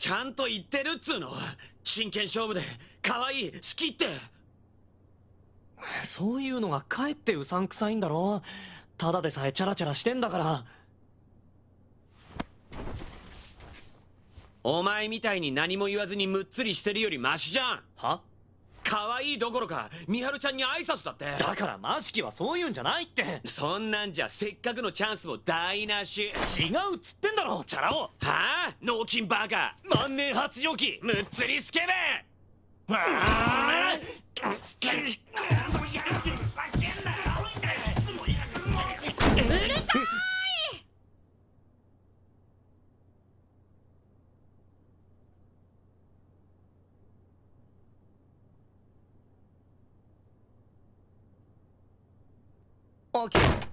ちゃんと言ってるっつうの。真剣勝負で。可愛い。好きって。そういうのがかえってうさんくさいんだろ。ただでさえチャラチャラしてんだから。お前みたいに何も言わずにむっつりしてるよりマシじゃん。は？可愛いどころか美晴ちゃんに挨拶だって。だからマシキはそういうんじゃないって。そんなんじゃせっかくのチャンスも台無し。違うっつってんだろチャラ男。はあ？脳筋バカ。万年発情期むっつりスケベ。わ Okay.